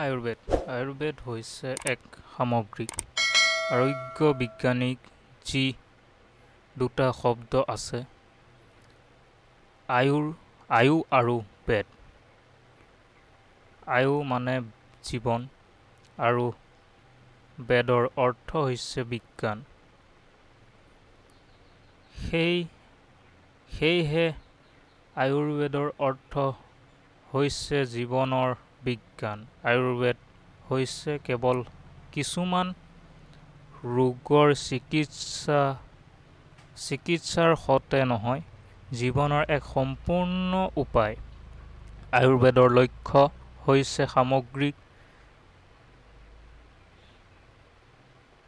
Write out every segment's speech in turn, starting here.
আয়ুৰ্বেদ। আয়ুৰ্বেদ হৈছে এক সামগ্ৰিক আৰোগ্য বিজ্ঞানিক যি দুটা শব্দ আছে আয়ুৰ আয়ু আৰু বেদ। আয়ু মানে জীৱন আৰু বেদৰ অৰ্থ হৈছে বিজ্ঞান। সেই সেয়েহে আয়ুৰ্বেদৰ অৰ্থ হৈছে জীৱনৰ বিজ্ঞান। আয়ুৰ্বেদ হৈছে কেৱল কিছুমান ৰোগৰ চিকিৎসা চিকিৎসাৰ সতে নহয় জীৱনৰ এক সম্পূৰ্ণ উপায়। আয়ুৰ্বেদৰ লক্ষ্য হৈছে সামগ্ৰিক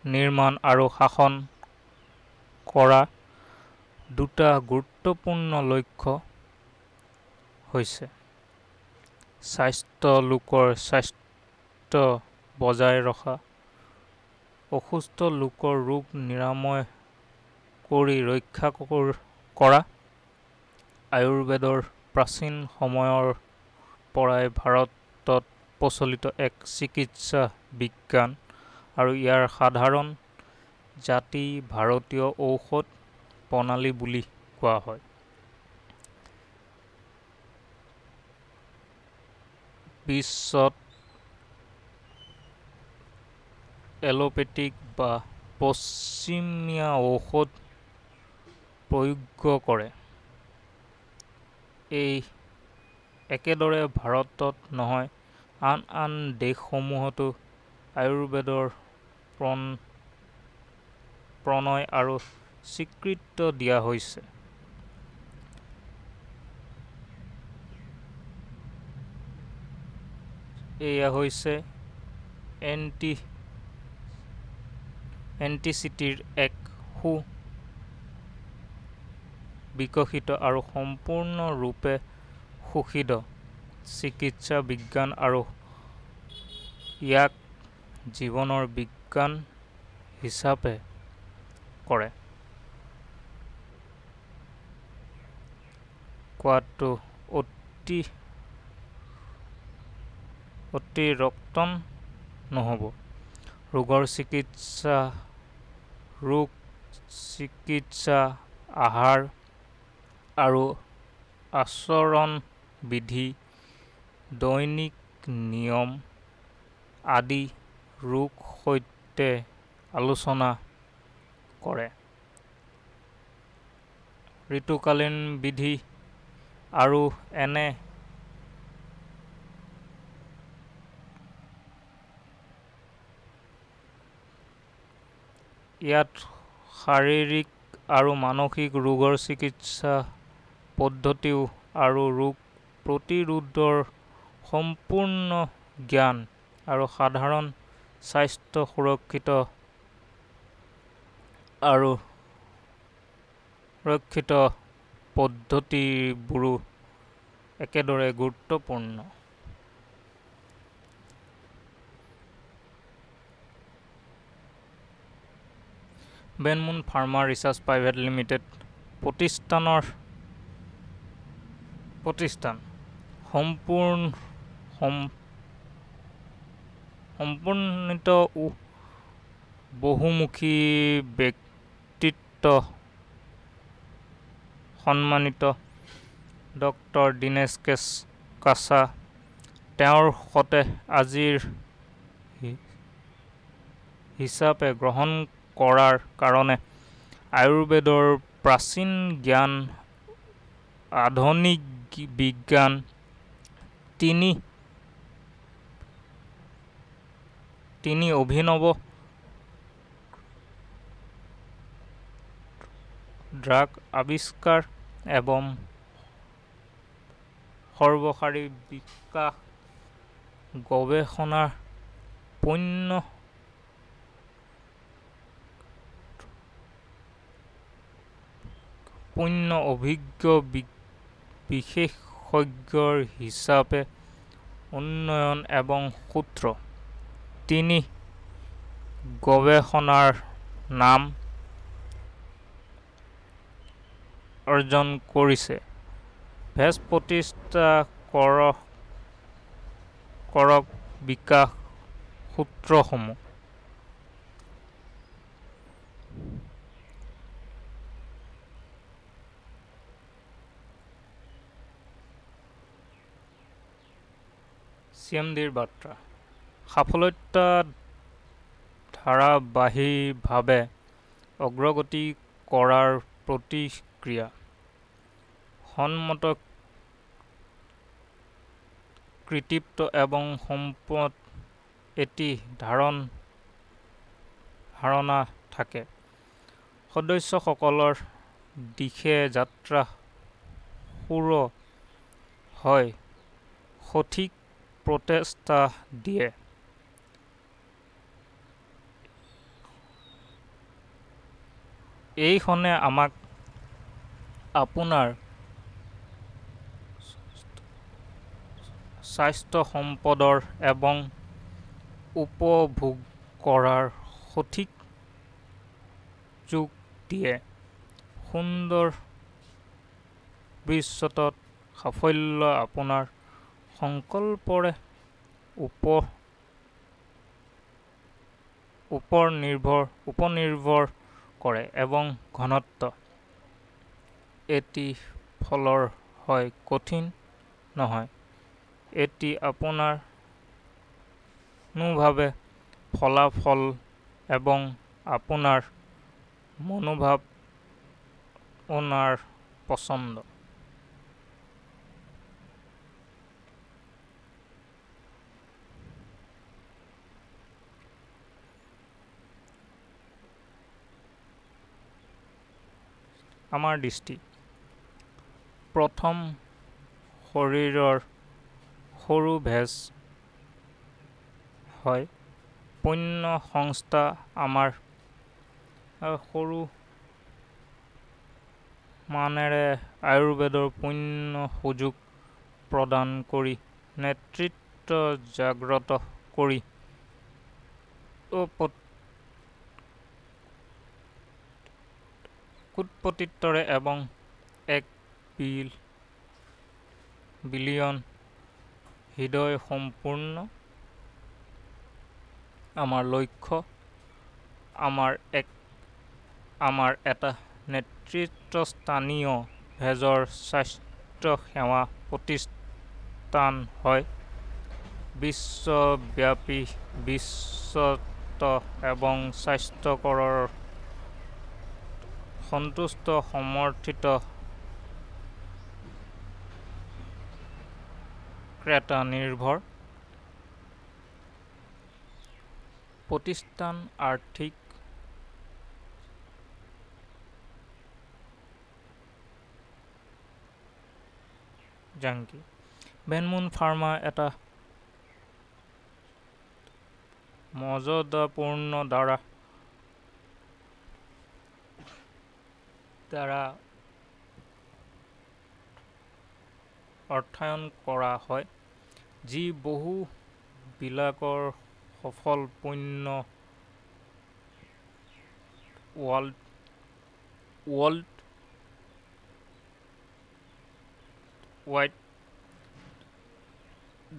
নিৰ্মাণ আৰু শাসন কৰা। দুটা গুৰুত্বপূৰ্ণ লক্ষ্য হৈছে স্বাস্থ্য লোকৰ স্বাস্থ্য বজাই ৰখা। অসুস্থ লোকৰ ৰোগ নিৰাময় কৰি ৰক্ষা কৰা আয়ুৰ্বেদৰ প্ৰাচীন সময়ৰ পৰাই ভাৰতত প্ৰচলিত এক চিকিৎসা বিজ্ঞান আৰু ইয়াৰ সাধাৰণ জাতি ভাৰতীয় ঔষধ প্ৰণালী বুলি কোৱা হয়। বিশ্বত এলোপেথিক বা পশ্চিমীয়া ঔষধ প্ৰয়োগ কৰে। এই একেদৰে ভাৰতত নহয় আন আন দেশসমূহতো আয়ুৰ্বেদৰ প্ৰণ প্ৰণয় আৰু স্বীকৃত দিয়া হৈছে। এয়া হৈছে এণ্টি এণ্টিচিটিৰ এক সু বিকশিত আৰু সম্পূৰ্ণৰূপে শোষিত চিকিৎসা বিজ্ঞান আৰু ইয়াক জীৱনৰ বিজ্ঞান হিচাপে কৰে। কোৱাটো অতি অতিৰক্তন নহ'ব। ৰোগৰ চিকিৎসা ৰোগ চিকিৎসা আহাৰ আৰু আচৰণ বিধি দৈনিক নিয়ম আদি ৰোগ সৈতে আলোচনা কৰে। ঋতুকালীন বিধি আৰু এনে ইয়াত শাৰীৰিক আৰু মানসিক ৰোগৰ চিকিৎসা পদ্ধতিও আৰু ৰোগ প্ৰতিৰোধৰ সম্পূৰ্ণ জ্ঞান আৰু সাধাৰণ স্বাস্থ্য সুৰক্ষিত আৰু সুৰক্ষিত পদ্ধতিবোৰো একেদৰে গুৰুত্বপূৰ্ণ। বেনমুন ফাৰ্মা ৰিচাৰ্চ প্ৰাইভেট লিমিটেড প্ৰতিষ্ঠানৰ প্ৰতিষ্ঠান। সম্পূৰ্ণ সম্পূৰ্ণিত বহুমুখী ব্যক্তিত্ব সন্মানিত ডক্টৰ দীনেশ কেছ কাছা। তেওঁৰ সতে আজিৰ হিচাপে গ্ৰহণ কৰাৰ কাৰণে আয়ুৰ্বেদৰ প্ৰাচীন জ্ঞান আধুনিক বিজ্ঞান তিনি তিনি অভিনৱ ড্ৰাগ আৱিষ্কাৰ এবং সৰ্বসাৰী বিকাশ গৱেষণাৰ পূৰ্ণ পূৰ্ণ অভিজ্ঞ বিশেষজ্ঞৰ হিচাপে উন্নয়ন এবং সূত্ৰ। তিনি গৱেষণাৰ নাম অৰ্জন কৰিছে। ভেজ প্ৰতিষ্ঠা কৰক বিকাশ সূত্ৰসমূহ। চি এম ডিৰ বাৰ্তা। সাফল্যতা ধাৰাবাহিকভাৱে অগ্ৰগতি কৰাৰ প্ৰতিক্ৰিয়া। সন্মত কৃতিত্ব এবং সম্পদ এটি ধাৰণ ধাৰণা থাকে। সদস্যসকলৰ দিশে যাত্ৰা সুৰ হয়। সঠিক প্ৰচেষ্টা দিয়ে। এইখনে আমাক আপোনাৰ স্বাস্থ্য সম্পদৰ এবং উপভোগ কৰাৰ সঠিক যোগ দিয়ে। সুন্দৰ ভৱিষ্যতত সাফল্য আপোনাৰ সংকল্পৰে উপ ওপৰ নিৰ্ভৰ উপনিৰ্ভৰ কৰে এবং ঘনত্ব। এটি ফলৰ হয় কঠিন নহয়। এটি আপোনাৰ নোভাৱে ফলাফল এবং আপোনাৰ মনোভাৱ ওনাৰ পছন্দ। আমাৰ দৃষ্টি। প্ৰথম শৰীৰৰ সৰু ভেজ হয়। পণ্য সংস্থা আমাৰ সৰু মানেৰে আয়ুৰ্বেদৰ পূৰ্ণ সুযোগ প্ৰদান কৰি নেতৃত্ব জাগ্ৰত কৰি কুটপতিত্বৰে এবং এক বিল বিলিয়ন হৃদয় সম্পূৰ্ণ আমাৰ লক্ষ্য আমাৰ এক আমাৰ এটা নেতৃত্বস্থানীয় ভেজৰ স্বাস্থ্য সেৱা প্ৰতিষ্ঠান হয়। বিশ্বব্যাপী বিশ্বত এবং স্বাস্থ্যকৰৰ সন্তুষ্ট সমৰ্থিত ক্ৰেতা নিৰ্ভৰ। প্ৰতিষ্ঠান আৰ্থিক জাংকি। বেনমুন ফাৰ্মা এটা মৰ্যাদাপূৰ্ণ দ্বাৰা দ্বাৰা অৰ্থ্যায়ন কৰা হয় যি বহু বিলাকৰ সফল পণ্য world world wide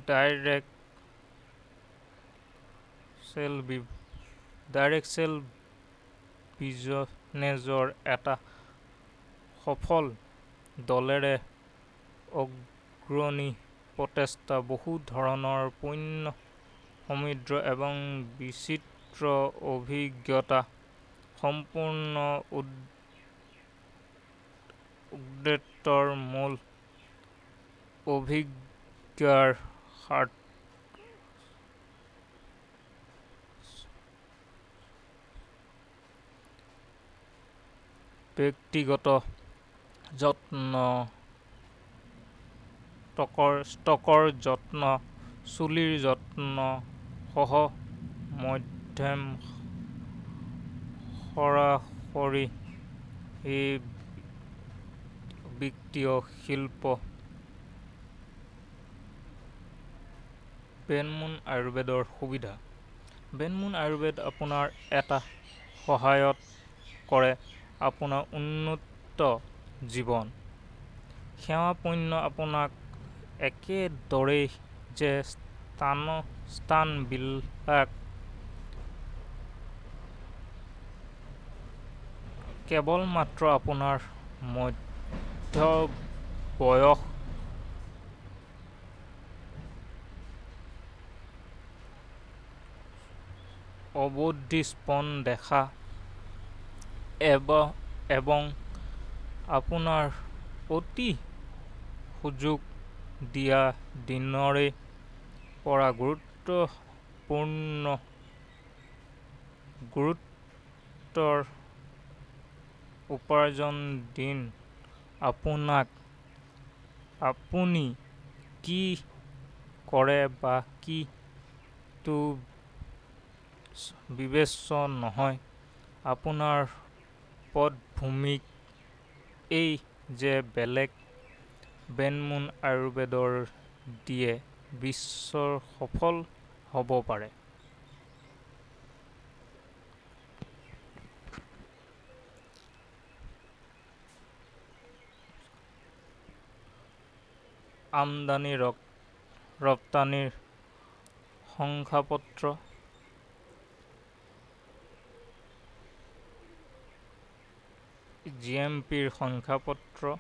direct sale direct sale বিজনেজৰ এটা সফল দলেৰে অগ্ৰণী প্ৰচেষ্টা বহু ধৰণৰ পণ্য সমৃদ্ধ এবং বিচিত্ৰ অভিজ্ঞতা সম্পূৰ্ণ উদ্দেশ্যৰ মূল অভিজ্ঞাৰ ব্যক্তিগত যত্ন। ষ্টকৰ যত্ন চুলিৰ যত্ন সহ মধ্যম সৰাসৰি বিত্তীয় শিল্প। বেনমুন আয়ুৰ্বেদৰ সুবিধা। বেনমুন আয়ুৰ্বেদ আপোনাৰ এটা সহায়ত কৰে। আপোনাৰ উন্নত জীৱন। সেৱা পণ্য আপোনাক একেদৰেই যে স্থান স্থানবিলাক কেৱল মাত্ৰ আপোনাৰ মধ্যবয়স অবধি স্পন দেখা এব এবং আপোনাৰ অতি সুযোগ দিয়া দিনৰে পৰা গুৰুত্বপূৰ্ণ গুৰুত্বৰ উপাৰ্জন দিন। আপোনাক আপুনি কি কৰে বা কি টো বিবেচ্য নহয়। আপোনাৰ পটভূমিক এই যে বেলেগ বেনমুন আয়ুৰ্বেদৰ দিয়ে বিশ্বৰ সফল হ'ব পাৰে। আমদানি ৰপ ৰপ্তানিৰ শংসাপত্ৰ জি এম পিৰ শংসাপত্ৰ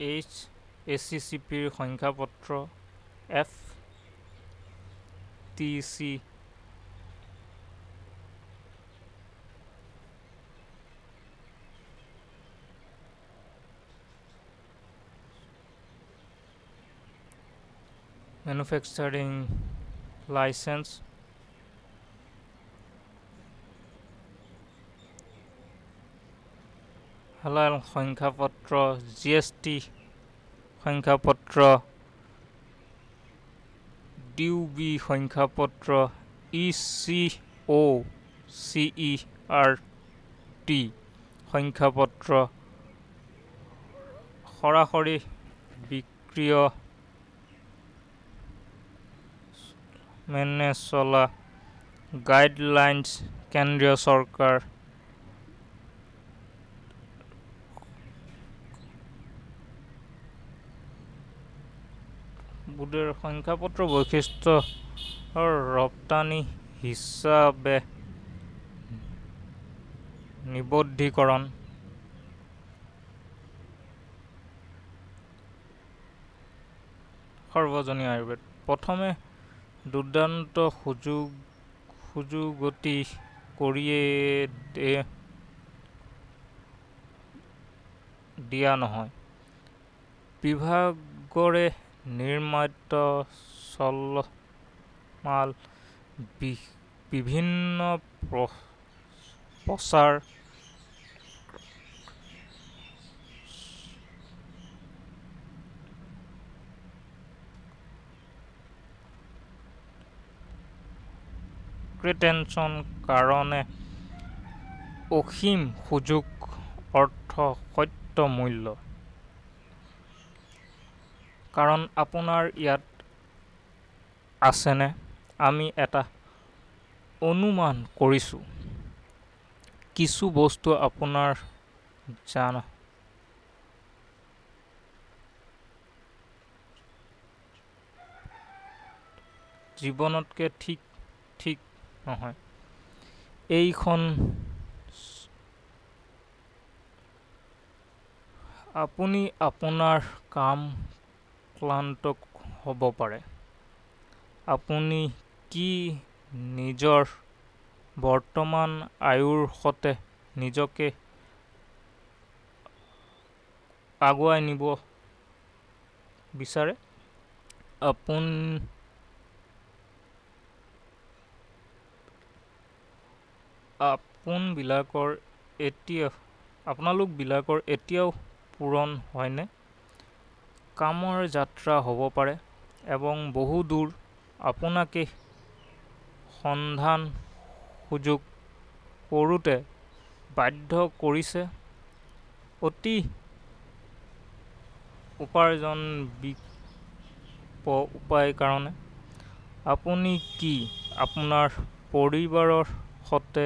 এইচ এ চি চি পিৰ সংখ্যাপত্ৰ। F T C manufacturing licence হালাল সংখ্যাপত্ৰ জি এছ টি সংখ্যাপত্ৰ ডিউ বি সংখ্যাপত্ৰ E C O' C E R T সংখ্যাপত্ৰ সৰাসৰি বিক্ৰীয় মেনে চলা গাইডলাইন্স কেন্দ্ৰীয় চৰকাৰ। বোৰ্ডৰ সংখ্যাপত্ৰ বৈশিষ্ট্যৰ ৰপ্তানি হিচাপে নিবদ্ধীকৰণ। সৰ্বজনীয় আয়ুৰ্বেদ। প্ৰথমে দুৰ্দান্ত সুযোগ সুযোগতি কৰিয়ে দিয়া নহয়। বিভাগৰে নিৰ্মাত চলমাল বিভিন্ন প্ৰ- প্ৰচাৰ ক্ৰিটেনচন কাৰণে অসীম সুযোগ অৰ্থ সত্য মূল্য। কাৰণ আপোনাৰ ইয়াত আছেনে? আমি এটা অনুমান কৰিছোঁ। কিছু বস্তু আপোনাৰ জান। জীৱনতকে ঠিক ঠিক নহয় এইখন আপুনি আপোনাৰ কাম ক্লান্ত হ'ব পাৰে। আপুনি কি নিজৰ বৰ্তমান আয়ুৰ সতে নিজকে আগুৱাই নিব বিচাৰে? আপোন আপোনবিলাকৰ এতিয়া আপোনালোকবিলাকৰ এতিয়াও পূৰণ হয়নে? কামৰ যাত্ৰা হ'ব পাৰে এবং বহু দূৰ আপোনাকে সন্ধান সুযোগ কৰোঁতে বাধ্য কৰিছে। অতি উপাৰ্জন বিপ উপায় কাৰণে। আপুনি কি আপোনাৰ পৰিবাৰৰ সতে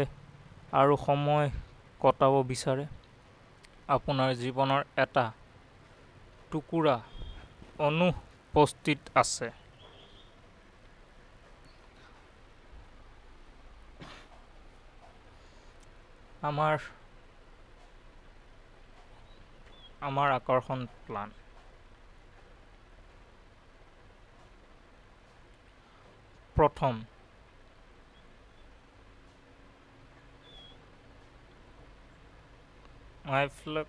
আৰু সময় কটাব বিচাৰে। আপোনাৰ জীৱনৰ এটা টুকুৰা অনুপস্থিত আছে। আমাৰ আমাৰ আকৰ্ষণ প্লান। প্ৰথম আইফ্লেক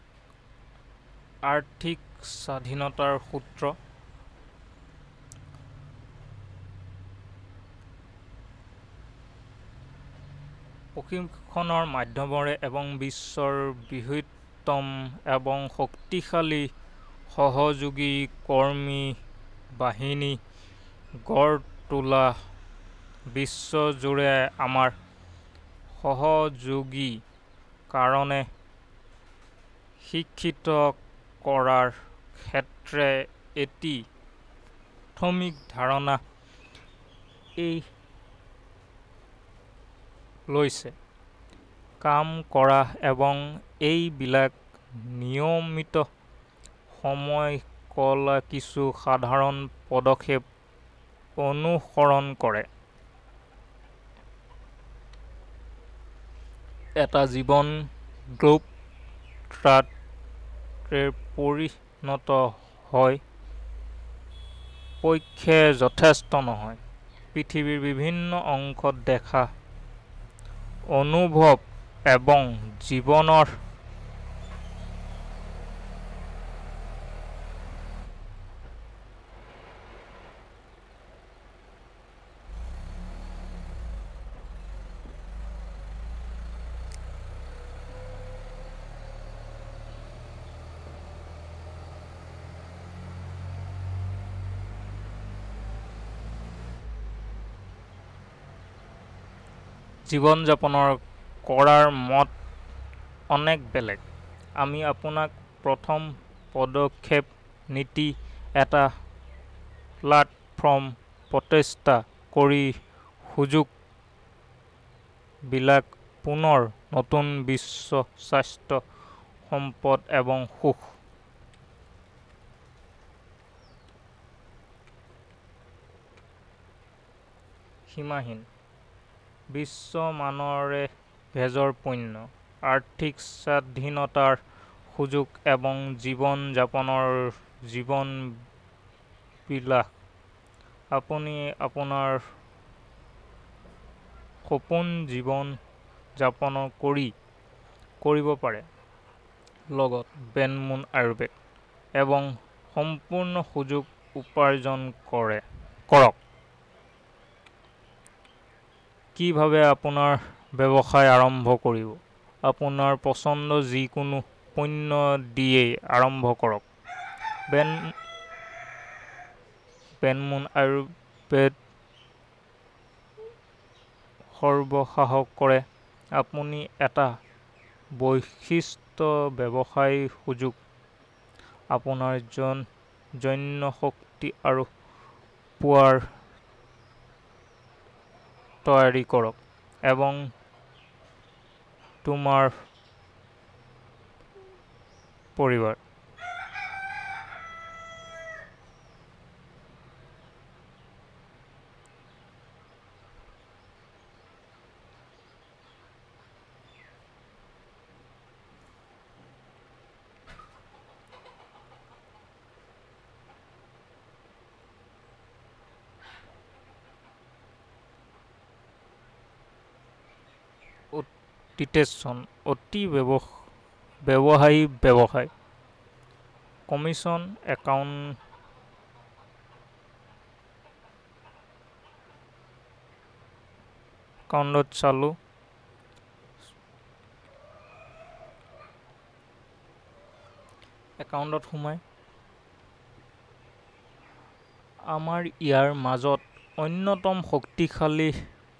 আৰ্থিক স্বাধীনতাৰ সূত্ৰ। প্ৰশিক্ষণৰ মাধ্যমেৰে এবং বিশ্বৰ বৃহত্তম এবং শক্তিশালী সহযোগী কৰ্মী বাহিনী গঢ় তোলা বিশ্বজুৰে আমাৰ সহযোগী কাৰণে শিক্ষিত কৰাৰ ক্ষেত্ৰে এটি থমিক ধাৰণা এই লৈছে। কাম কৰা এবং এইবিলাক নিয়মিত সময় কলা কিছু সাধাৰণ পদক্ষেপ অনুসৰণ কৰে। এটা জীৱন গ্ৰুপ ট্ৰাট পৰিণত হয় পক্ষে যথেষ্ট নহয়। পৃথিৱীৰ বিভিন্ন অংশত দেখা অনুভৱ এবং জীৱনৰ জীৱন যাপনৰ কৰাৰ মত অনেক বেলেগ। আমি আপোনাক প্ৰথম পদক্ষেপ নীতি এটা প্লাটফৰ্ম প্ৰতিষ্ঠা কৰি সুযোগ বিলাক পুনৰ নতুন বিশ্ব স্বাস্থ্য সম্পদ এবং সুখ। সীমাহীন। বিশ্ব মানৰে ভেজৰ পূৰ্ণ আৰ্থিক স্বাধীনতাৰ সুযোগ এবং জীৱন যাপনৰ জীৱন বিলাস। আপুনি আপোনাৰ সপোন জীৱন যাপন কৰি কৰিব পাৰে। লগত বেনমুন আয়ুৰ্বেদ এবং সম্পূৰ্ণ সুযোগ উপাৰ্জন কৰে। কৰক। কিভাৱে আপোনাৰ ব্যৱসায় আৰম্ভ কৰিব? আপোনাৰ পচন্দ যিকোনো পণ্য দিয়েই আৰম্ভ কৰক। বেন বেনমুন আয়ুৰ্বেদ সৰ্বসাহস কৰে। আপুনি এটা বৈশিষ্ট্য ব্যৱসায় সুযোগ। আপোনাৰ জন জন্য শক্তি আৰু পোৱাৰ তৈয়াৰী কৰক এবং তোমাৰ পৰিবাৰ ডিটেচন অতি ব্যৱ ব্যৱসায়ী ব্যৱসায়। কমিশ্যন একাউণ্ট একাউণ্টত চালোঁ। একাউণ্টত সোমাই। আমাৰ ইয়াৰ মাজত অন্যতম শক্তিশালী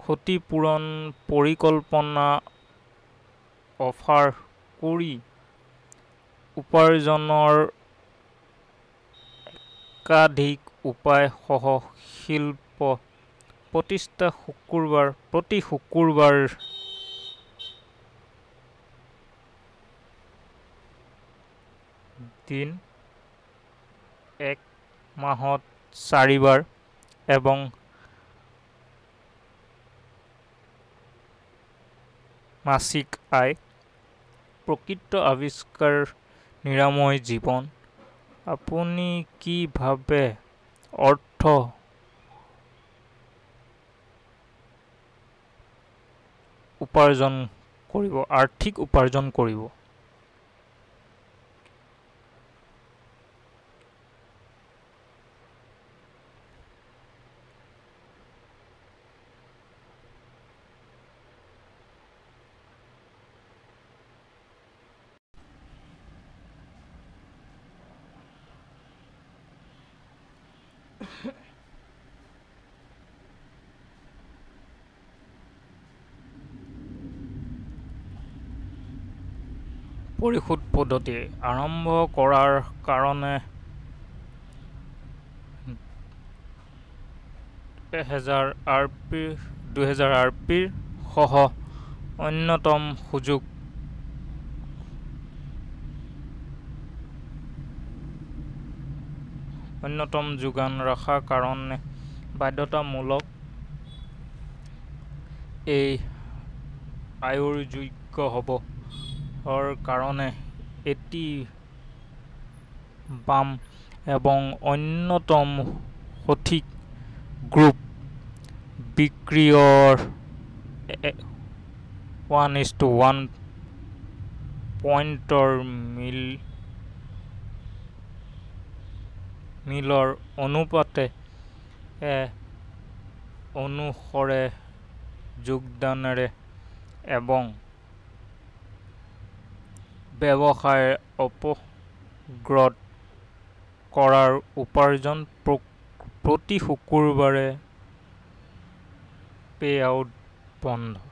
ক্ষতিপূৰণ পৰিকল্পনা অফাৰ কৰি উপাৰ্জনৰ একাধিক উপায়সহ শিল্প প্ৰতিষ্ঠা শুকুৰবাৰ প্ৰতি শুকুৰবাৰ দিন এক মাহত চাৰিবাৰ এবং মাসিক আয় প্ৰকৃত আৱিষ্কাৰ নিৰাময় জীৱন। আপুনি কি ভাবে? অৰ্থ? উপাৰ্জন কৰিব আৰ্থিক উপাৰ্জন কৰিব। পৰিশোধ পদ্ধতি আৰম্ভ কৰাৰ কাৰণে এহেজাৰ আৰ পি দুহেজাৰ আৰ পিৰ সহ অন্যতম সুযোগ অন্যতম যোগান ৰখাৰ কাৰণে বাধ্যতামূলক এই আয়ৰ যোগ্য হ'বৰ কাৰণে এটি বাম এবং অন্যতম সঠিক গ্ৰুপ বিক্রিয়র ওৱান ইজ টু ওৱান পইণ্টৰ মিল মিলৰ অনুপাতে অনুসৰে যোগদানেৰে এবং ব্যৱসায় অপগ্ৰদ কৰাৰ উপাৰ্জন প্ৰতি শুকুৰবাৰে পে আউট বন্ধ।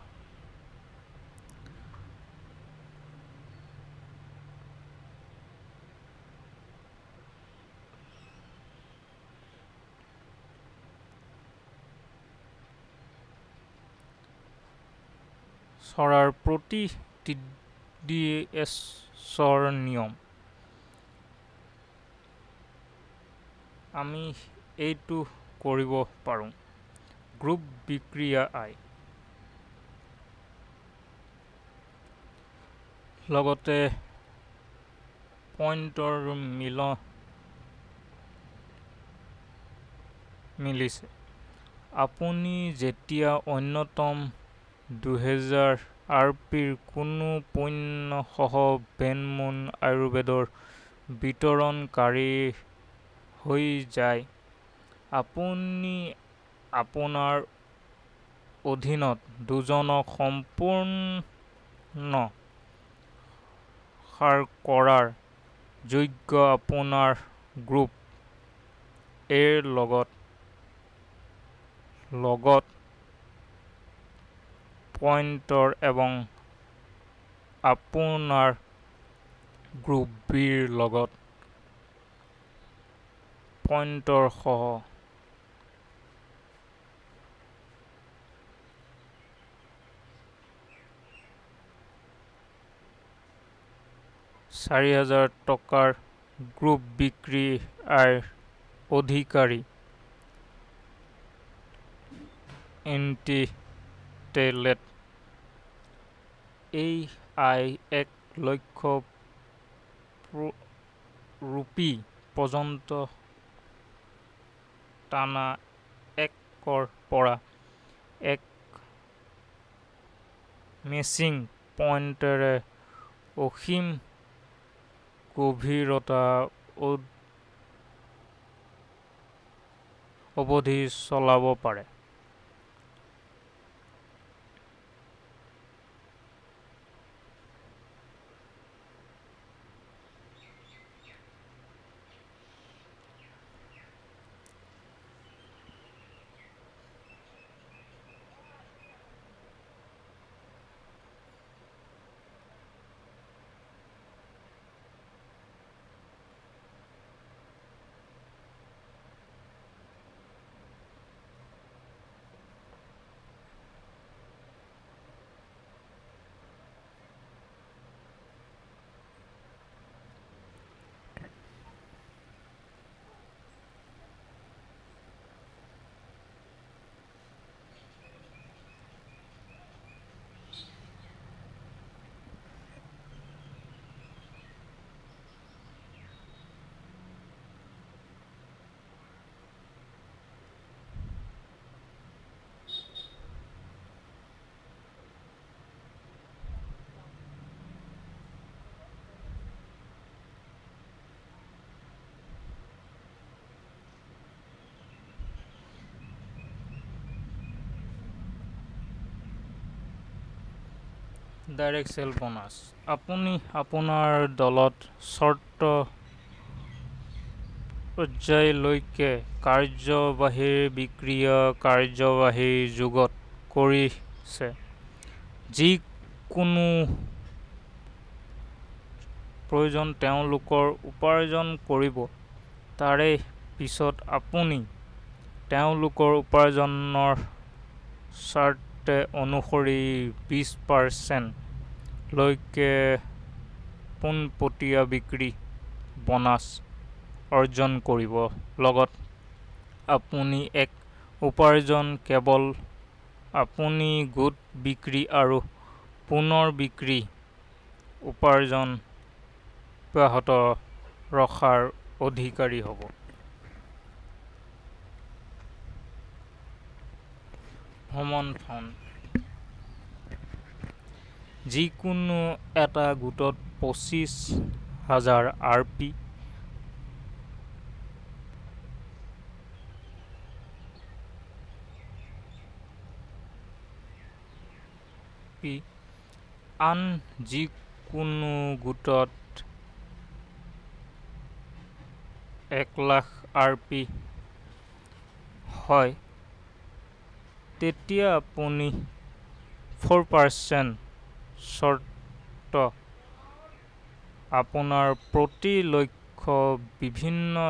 চৰাৰ প্ৰতি টি এছৰ নিয়ম। আমি এইটো কৰিব পাৰোঁ। গ্ৰুপ বিক্ৰিয়া আই। লগতে পইণ্টৰ মিল মিলিছে। আপুনি যেতিয়া অন্যতম দুহেজাৰ আৰ পিৰ কোনো পণ্য সহ বেনমুন আয়ুৰ্বেদৰ বিতৰণকাৰী হৈ যায়। আপুনি আপোনাৰ অধীনত দুজনক সম্পূৰ্ণ সাৰ কৰাৰ যোগ্য আপোনাৰ গ্ৰুপ এৰ লগত লগত পইণ্টৰ এবং আপোনাৰ গ্ৰুপ বিৰ লগত পইণ্টৰ সহ চাৰি হাজাৰ টকাৰ গ্ৰুপ বিক্ৰী আইৰ অধিকাৰী এণ্টিটেলেট এই আই এক লক্ষ ৰূপী পৰ্যন্ত টানা একৰ পৰা এক মেচিং পইণ্টেৰে অসীম গভীৰতা অৱধি চলাব পাৰে। ডাইৰেক্ট চেল বোনাছ আপুনি আপোনাৰ দলত চৰ্ত পৰ্যায়লৈকে কাৰ্যবাহীৰ বিক্ৰিয়া কাৰ্যবাহীৰ যুগত কৰিছে। যিকোনো প্ৰয়োজন তেওঁলোকে উপাৰ্জন কৰিব। তাৰে পিছত আপুনি তেওঁলোকৰ উপাৰ্জনৰ চাৰ্ট অনুসৰি বিছ পাৰ্চেন্ট লৈকে পোনপটীয়া বিক্ৰী বনাছ অৰ্জন কৰিব লগত। আপুনি এক উপাৰ্জন কেৱল আপুনি গোট বিক্ৰী আৰু পুনৰ বিক্ৰী উপাৰ্জন অব্যাহত ৰখাৰ অধিকাৰী হ'ব। ভ্ৰমণ ফাণ্ড। যিকোনো এটা গোটত পঁচিছ হাজাৰ আৰ পি। পি আন যিকোনো গোটত এক লাখ আৰ পি হয়। তেতিয়া আপুনি ফ'ৰ পাৰ্চেন্ট চৰ্ত আপোনাৰ প্ৰতি লক্ষ বিভিন্ন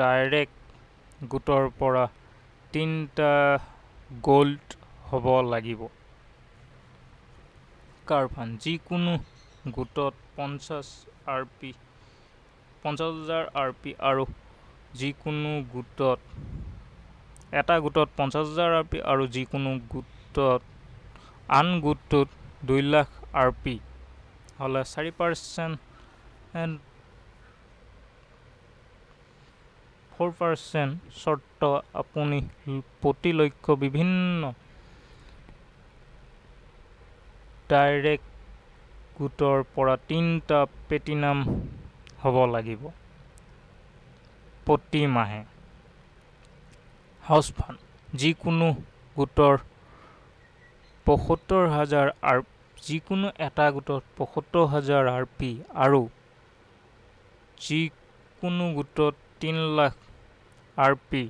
ডাইৰেক্ট গোটৰ পৰা তিনিটা গ'ল্ড হ'ব লাগিব। কাৰ ফাণ্ড যিকোনো গোটত পঞ্চাছ আৰ পি পঞ্চাছ হাজাৰ আৰ পি আৰু যিকোনো গোটত এটা গোটত পঞ্চাছ হাজাৰ আৰ পি আৰু যিকোনো গোটত আন গোটটোত দুই লাখ আৰ পি। হ'লে চাৰি পাৰ্চেন্ট ফ'ৰ পাৰ্চেন্ট চৰ্ত আপুনি প্ৰতি লক্ষ বিভিন্ন ডাইৰেক্ট গোটৰ পৰা তিনিটা প্লেটিনাম হ'ব লাগিব। প্ৰতি মাহে। হাউচ ফাণ্ড যিকোনো গোটৰ পঁসত্তৰ হাজাৰ আৰ যিকোনো এটা গোটত পঁসত্তৰ হাজাৰ আৰ পি আৰু যিকোনো গোটত তিনি lakh R P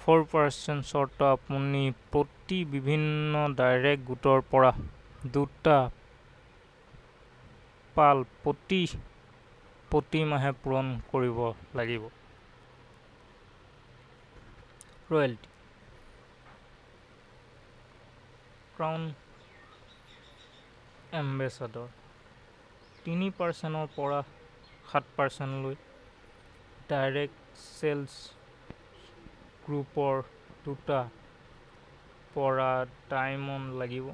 four percent চৰ্ত আপুনি প্ৰতি বিভিন্ন ডাইৰেক্ট গোটৰ পৰা দুটা পাল প্ৰতি প্ৰতি মাহে পূৰণ কৰিব লাগিব। ৰয়েলটি। ক্ৰাউন এম্বেচাদৰ তিনি পাৰ্চেন্টৰ পৰা সাত পাৰ্চেন্টলৈ ডাইৰেক্ট চেলছ গ্ৰুপৰ দুটা পৰা ডাইমণ্ড লাগিব।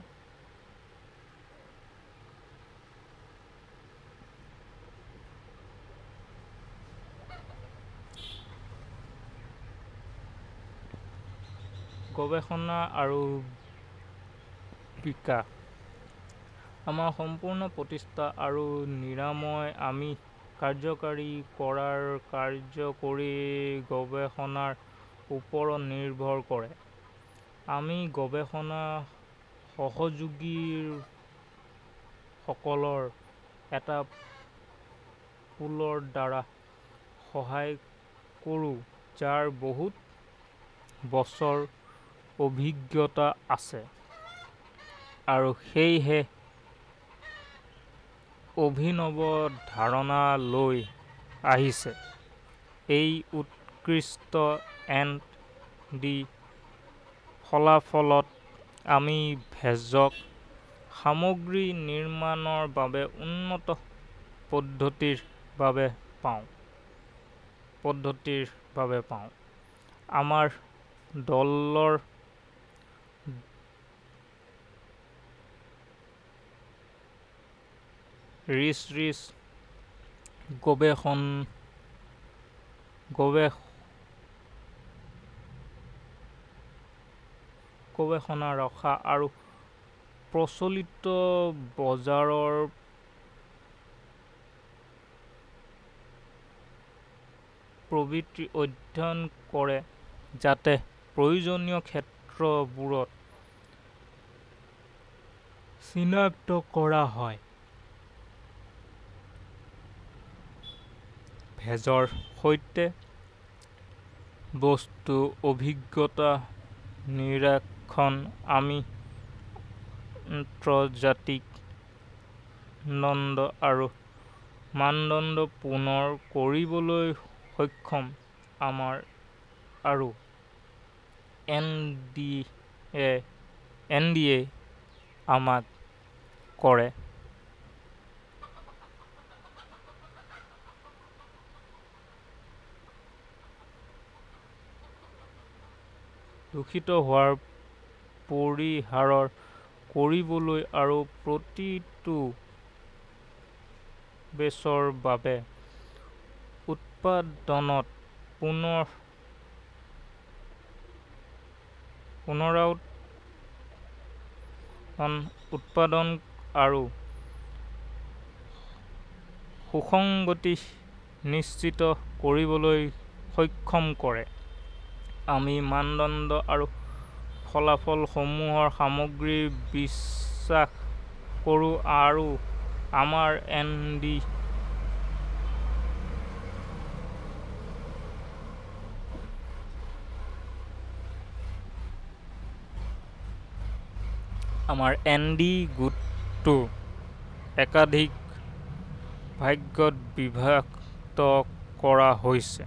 গৱেষণা আৰু বিকাশ আমাৰ সম্পূৰ্ণ প্ৰতিষ্ঠা আৰু নিৰাময় আমি কাৰ্যকাৰী কৰাৰ কাৰ্যকৰী গৱেষণাৰ ওপৰত নিৰ্ভৰ কৰে। আমি গৱেষণা সহযোগীসকলৰ এটা পুলৰ দ্বাৰা সহায় কৰোঁ যাৰ বহুত বছৰ অভিজ্ঞতা আছে। আৰু সেয়েহে অভিনৱ ধাৰণা লৈ আহিছে। এই উৎকৃষ্ট এন ডি ফলাফলত আমি ভেষজ সামগ্ৰী নিৰ্মাণৰ বাবে উন্নত পদ্ধতিৰ বাবে পাওঁ। পদ্ধতিৰ বাবে পাওঁ। আমাৰ দলৰ ৰিচ ৰিচ গৱেষণ গৱেষ গৱেষণা ৰখা আৰু প্ৰচলিত বজাৰৰ প্ৰবৃত্তি অধ্যয়ন কৰে যাতে প্ৰয়োজনীয় ক্ষেত্ৰবোৰত চিনাক্ত কৰা হয়। ভেজৰ সৈতে বস্তু অভিজ্ঞতা নিৰীক্ষণ আমি আন্তৰ্জাতিক নন্দ আৰু মানদণ্ড পূৰণ কৰিবলৈ সক্ষম আমাৰ আৰু এন ডি এ আমাক কৰে। দূষিত হোৱা পৰিহাৰ কৰিবলৈ আৰু প্ৰতিটো বেচৰ বাবে উৎপাদনত পুনৰুৎপাদন উৎপাদন আৰু সুসংগতি নিশ্চিত কৰিবলৈ সক্ষম কৰে। আমি মানদণ্ড আৰু ফলাফলসমূহৰ সামগ্ৰিক বিশ্বাস কৰোঁ আৰু আমাৰ এন ডি গোটটো একাধিক ভাগত বিভক্ত কৰা হৈছে।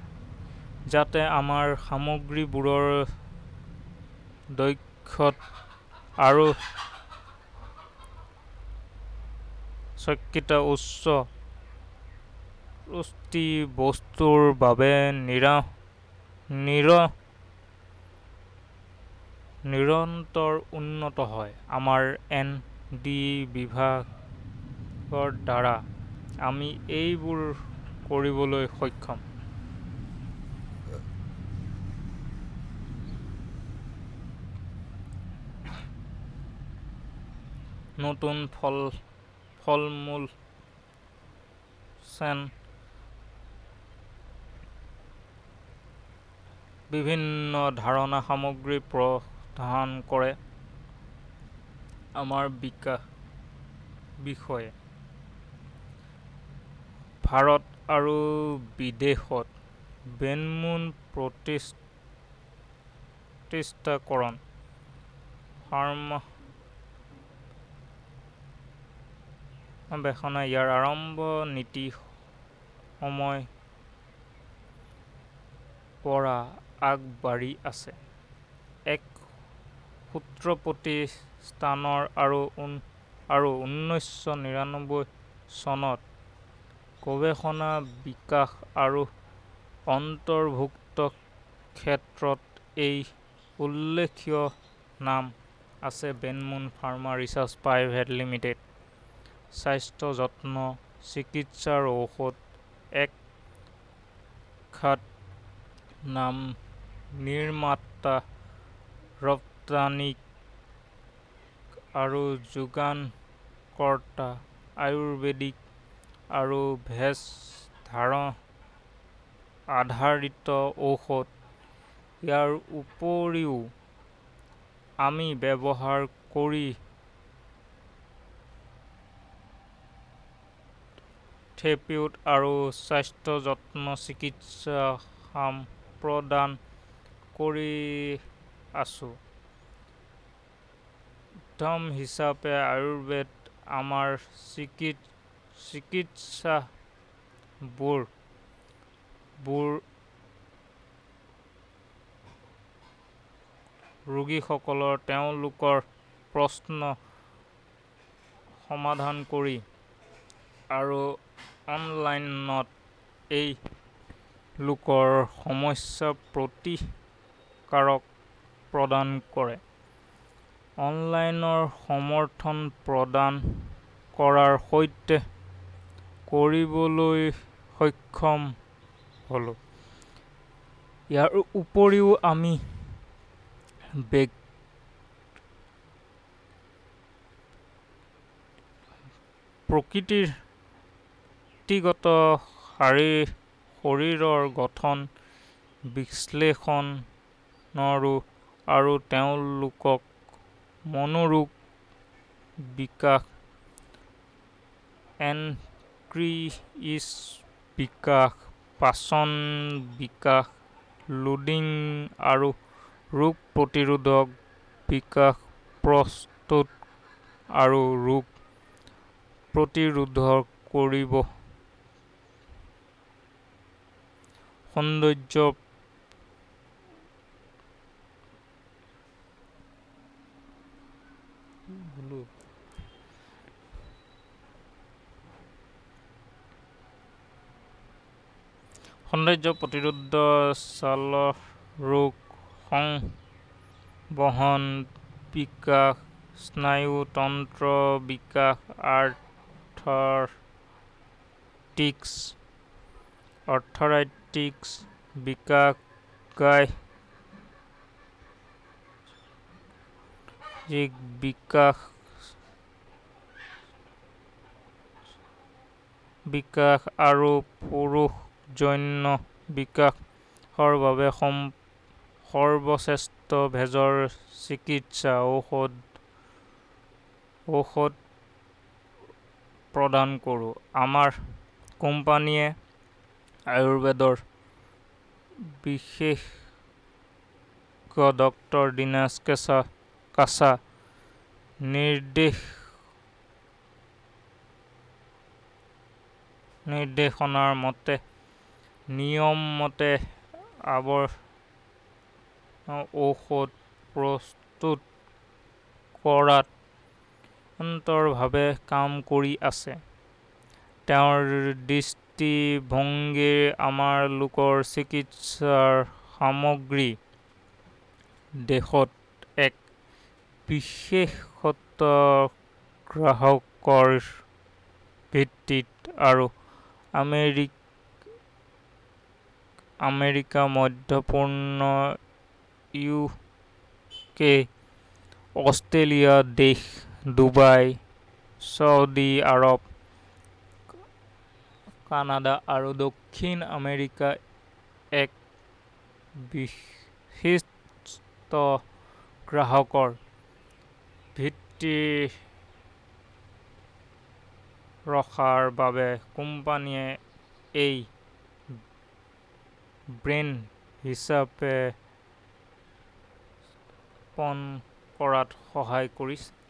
যাতে আমাৰ সামগ্ৰীবোৰৰ দক্ষতা আৰু স্বকীয়তা উচ্চ পুষ্টি বস্তুৰ বাবে নিৰন্তৰ উন্নত হয়। আমাৰ এন ডি বিভাগৰ দ্বাৰা আমি এইবোৰ কৰিবলৈ সক্ষম। নতুন ফলমূল চেন বিভিন্ন ধৰণৰ সামগ্ৰী প্ৰদান কৰে। আমাৰ বিষয়ে ভাৰত আৰু বিদেশত ব্ৰেণ্ডসমূহ প্ৰতিষ্ঠাকৰণ সৰ্বেক্ষণে ইয়াৰ আৰম্ভণিৰ নীতি সময়ৰ পৰা আগবাঢ়ি আছে। এক সূত্ৰ প্ৰতিষ্ঠানৰ আৰু ঊনৈশশ নিৰানব্বৈ চনত গৱেষণা বিকাশ আৰু অন্তৰ্ভুক্তিৰ ক্ষেত্ৰত এই উল্লেখনীয় নাম আছে ব্ৰেণ্ডমুন ফাৰ্মা ৰিচাৰ্চ প্ৰাইভেট লিমিটেড। স্বাস্থ্যযতন চিকিৎসাৰ ঔষধ এক খ্যাত নাম নিৰ্মাতা ৰপ্তানিকৰ্তা আৰু যোগানকৰ্তা আয়ুৰ্বেদিক আৰু ভেষজ আধাৰিত ঔষধ। ইয়াৰ উপৰিও আমি ব্যৱহাৰ কৰি থেৰাপিউটিক আৰু স্বাস্থ্যযতন চিকিৎসা সঁহাৰি প্ৰদান কৰি আছো। উদাহৰণ হিচাপে আয়ুৰ্বেদত আমাৰ চিকিৎসকবোৰ ৰোগীসকলে তেওঁলোকৰ প্ৰশ্নৰ সমাধান কৰে আৰু অনলাইনত তেওঁলোকৰ সমস্যাৰ প্ৰতিকাৰ প্ৰদান কৰে। অনলাইন সমৰ্থন প্ৰদান কৰাৰ সৈতে কৰিবলৈ সক্ষম হ'লো। ইয়াৰ উপৰিও আমি ব্যক্তিগত শৰীৰৰ গঠন বিশ্লেষণ আৰু তেওঁলোকৰ মনোৰোগ বিকাশ এনক্ৰিইজ বিকাশ পাচন বিকাশ লোডিং আৰু ৰোগ প্ৰতিৰোধক বিকাশ প্ৰস্তুত আৰু ৰোগ প্ৰতিৰোধ কৰিব সৌন্দৰ্য সৌন্দৰ্য প্ৰতিৰোধ ছালৰ ৰোগ সংবহন বিকাশ স্নায়ুতন্ত্ৰ বিকাশ আৰ্থ্ৰাইটিছ আৰ্থ্ৰাইটিছ বিকাশ গাইনিক বিকাশ বিকাশ আৰু পুৰুষ যৌন বিকাশৰ বাবে সৰ্বশ্ৰেষ্ঠ ভেষজ চিকিৎসা ঔষধ প্ৰদান কৰোঁ। আমাৰ কোম্পানীয়ে আয়ুৰ্বেদৰ বিশেষজ্ঞ ডক্টৰ দীনেশ কাছা নিৰ্দেশনা মতে নিয়মমতে ঔষধ প্ৰস্তুত কৰাত নিৰন্তৰভাৱে কাম কৰি আছে। তেওঁৰ দৃষ্টিভংগীৰে আমালোকৰ চিকিৎসা সামগ্ৰী। দেশত এক বিশেষত গ্ৰাহকৰ ভিত্তিত আৰু আমেৰিকা মধ্যপূৰ্ব ইউকে অষ্ট্ৰেলিয়া দেশ, ডুবাই ছৌদি আৰৱ কানাডা আৰু দক্ষিণ আমেৰিকাত এক বিশিষ্ট গ্ৰাহকৰ ভিত্তি ৰখাৰ বাবে কোম্পানীয়ে এই ব্ৰেণ্ড হিচাপে স্থাপন কৰাত সহায় কৰিছে।